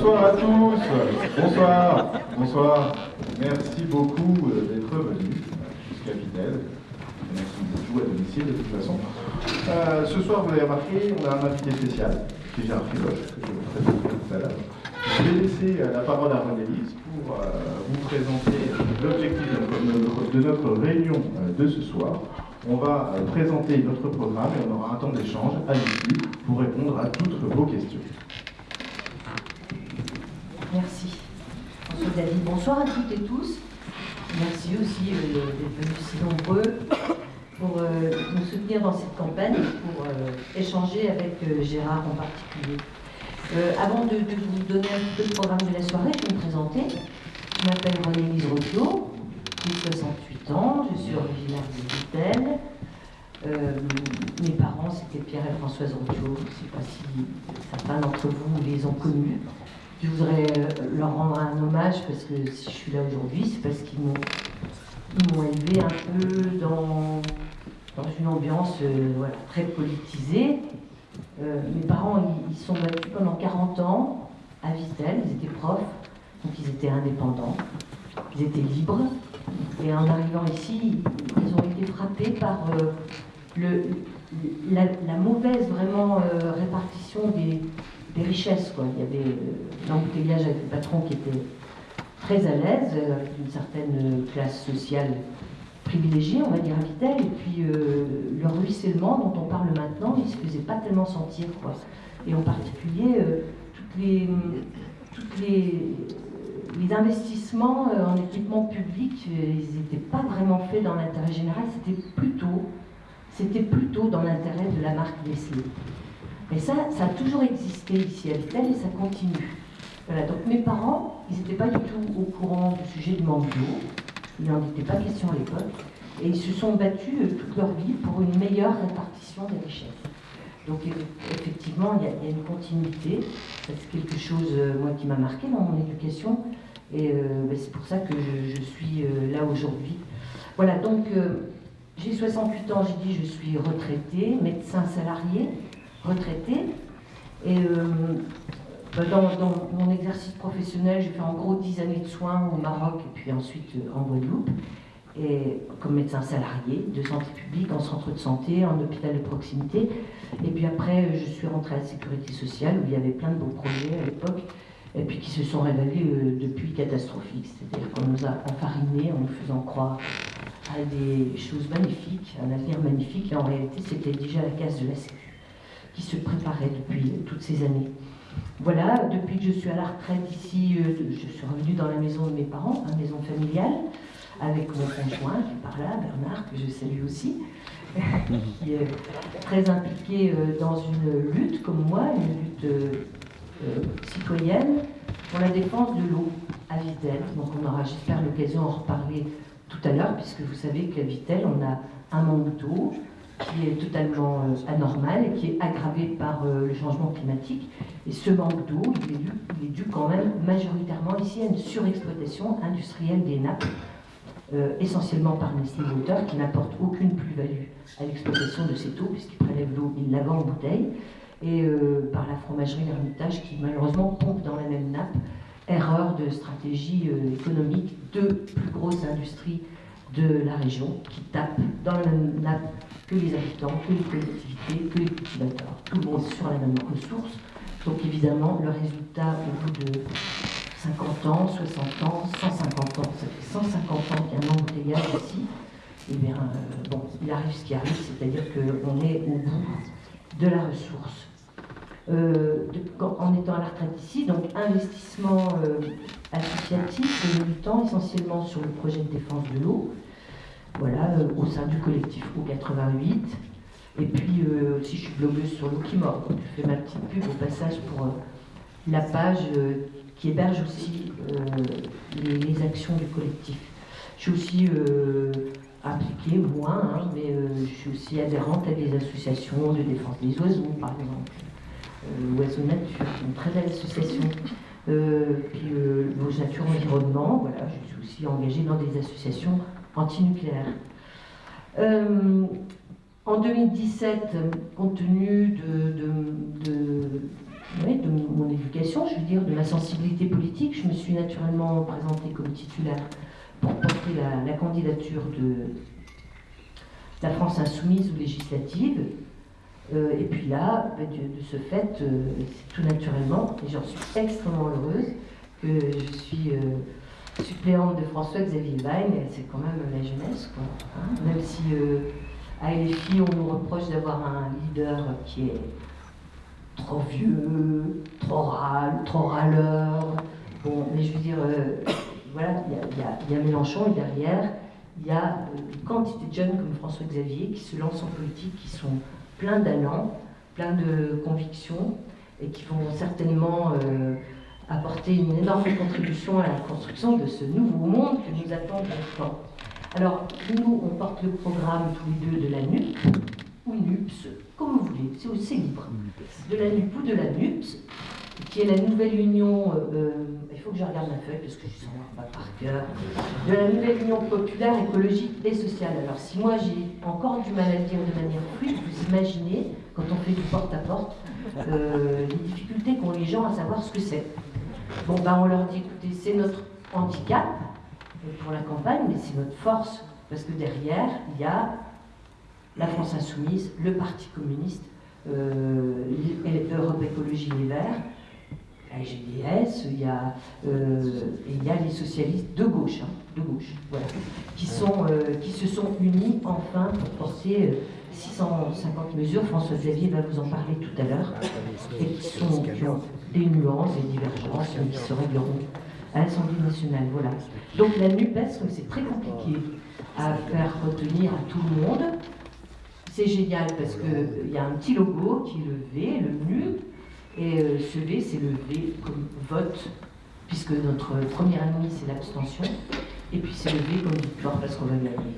Bonsoir à tous. Bonsoir. Bonsoir. Merci beaucoup euh, d'être venus jusqu'à Vitel. Merci beaucoup à domicile de toute façon. Euh, ce soir, vous l'avez remarqué, on a un invité spécial, qui est Gérard Filoche, que je vous présenter tout à l'heure. Je vais laisser euh, la parole à René-Lise pour vous présenter l'objectif de, notre réunion de ce soir. On va présenter notre programme et on aura un temps d'échange à l'issue pour répondre à toutes vos questions. Merci. François Bonsoir à toutes et tous. Merci aussi euh, d'être venus si nombreux pour euh, nous soutenir dans cette campagne pour euh, échanger avec Gérard en particulier. avant de, vous donner un peu le programme de la soirée, je vais me présenter. Je m'appelle René-Lise j'ai 68 ans, je suis originaire de Vitel. mes parents, c'était Pierre et Françoise Rotio. Je ne sais pas si certains d'entre vous les ont connus. Je voudrais euh, leur rendre un hommage parce que si je suis là aujourd'hui, c'est parce qu'ils m'ont élevé un peu dans, dans une ambiance euh, très politisée. Euh, mes parents, ils, sont battus pendant 40 ans à Vitel, ils étaient profs, donc ils étaient indépendants, ils étaient libres. Et en arrivant ici, ils ont été frappés par le, la, mauvaise vraiment répartition des, des richesses. Quoi. Il y avait euh, l'embouteillage avec le patron qui était très à l'aise, euh, avec une certaine classe sociale privilégiée, on va dire Vitel, et puis euh, le ruissellement dont on parle maintenant, il ne se faisait pas tellement sentir. Et en particulier, toutes les, investissements en équipement public, ils n'étaient pas vraiment faits dans l'intérêt général, c'était plutôt, c'était plutôt dans l'intérêt de la marque Nestlé. Et ça, ça a toujours existé ici à Vitel et ça continue. Voilà, donc mes parents, ils n'étaient pas du tout au courant du sujet du manque d'eau. Il n'en était pas question à l'époque. Et ils se sont battus euh, toute leur vie pour une meilleure répartition des richesses. Donc effectivement, il y, a, une continuité. C'est quelque chose, euh, moi, qui m'a marqué dans mon éducation. Et euh, ben, c'est pour ça que je, suis là aujourd'hui. Voilà, donc j'ai 68 ans, j'ai dit je suis retraité, médecin salarié retraité. Et euh, bah, dans, mon exercice professionnel, j'ai fait en gros 10 années de soins au Maroc et puis ensuite euh, en Guadeloupe. Et comme médecin salarié de santé publique, en centre de santé, en hôpital de proximité. Et puis après, je suis rentrée à la sécurité sociale où il y avait plein de beaux projets à l'époque et puis qui se sont révélés euh, depuis catastrophiques. C'est-à-dire qu'on nous a enfarinés en nous faisant croire à des choses magnifiques, un avenir magnifique, et en réalité, c'était déjà la case de la sécurité qui se préparait depuis toutes ces années. Voilà, depuis que je suis à la retraite ici, euh, je suis revenue dans la maison de mes parents, la maison familiale, avec mon conjoint qui est par là, Bernard, que je salue aussi, qui est très impliqué euh, dans une lutte comme moi, une lutte euh, citoyenne pour la défense de l'eau à Vitel. Donc on aura, j'espère, l'occasion d'en reparler tout à l'heure, puisque vous savez qu'à Vitel, on a un manque qui est totalement euh, anormal et qui est aggravé par euh, le changement climatique. Et ce manque d'eau, il, est dû quand même majoritairement ici à une surexploitation industrielle des nappes, euh, essentiellement par Nestlé Water, qui n'apporte aucune plus-value à l'exploitation de cette eau, puisqu'il prélève l'eau, il la vend en bouteille, et par la fromagerie L'Hermitage, qui malheureusement pompe dans la même nappe. Erreur de stratégie économique de plus grosses industries de la région qui tapent dans la même nappe que les habitants, que les collectivités, que les cultivateurs. Tout le monde sur la même ressource. Donc évidemment, le résultat au bout de 50 ans, 60 ans, 150 ans, ça fait 150 ans qu'il y a un embouteillage ici, et bien, euh, bon, il arrive ce qui arrive, c'est-à-dire qu'on est au bout de la ressource. Euh, en étant à la retraite ici, donc investissement euh, associatif, militant essentiellement sur le projet de défense de l'eau, voilà, euh, au sein du collectif O88. Et puis aussi, je suis blogueuse sur l'eau qui mord. je fais ma petite pub au passage pour la page qui héberge aussi les, actions du collectif. Je suis aussi impliquée, moins, hein, mais je suis aussi adhérente à des associations de défense des oiseaux, par exemple. Oiseaux Nature, une très belle association. puis Vos Nature Environnement, voilà, je suis aussi engagée dans des associations antinucléaire. Euh, en 2017, compte tenu de, oui, de mon éducation, je veux dire, de ma sensibilité politique. Je me suis naturellement présentée comme titulaire pour porter la, candidature de la France insoumise ou législative. Euh, et puis là, bah, de, ce fait, euh, tout naturellement, et j'en suis extrêmement heureuse, que je suis euh, suppléante de François-Xavier Wein, c'est quand même la jeunesse, quoi. Hein. même si à LFI, on nous reproche d'avoir un leader qui est trop vieux, trop râle, trop râleur. Bon, mais je veux dire, voilà, il y, a Mélenchon et derrière, il y a une quantité de jeunes comme François-Xavier qui se lancent en politique, qui sont pleins d'allant, pleins de convictions et qui vont certainement euh, apporter une énorme contribution à la construction de ce nouveau monde que nous attendons maintenant. Alors, nous, on porte le programme tous les deux de la NUP, ou NUPS, comme vous voulez, c'est aussi libre. De la NUP ou de la NUPS, qui est la nouvelle union, euh, euh, il faut que je regarde ma feuille parce que je ne pas par cœur, de la nouvelle union populaire, écologique et sociale. Alors si moi j'ai encore du mal à dire de manière fluide, vous imaginez, quand on fait du porte-à-porte, euh, les difficultés qu'ont les gens à savoir ce que c'est. Bon, ben on leur dit, écoutez, c'est notre handicap pour la campagne, mais c'est notre force, parce que derrière, il y a la France Insoumise, le Parti communiste, euh, Europe Écologie Les Verts, la GDS, il y a, euh, il y a les socialistes de gauche, hein, de gauche, voilà, qui, sont, euh, qui se sont unis enfin pour porter 650 mesures. François Xavier va vous en parler tout à l'heure, et qui, sont, ont des nuances et divergences qui se régleront à l'Assemblée nationale. Voilà. Donc la NUPES, c'est très compliqué à faire retenir à tout le monde. C'est génial parce qu'il y a un petit logo qui est le V, le NU, et euh, ce V, c'est le V comme vote, puisque notre première année, c'est l'abstention. Et puis c'est le V comme victoire, parce qu'on va gagner.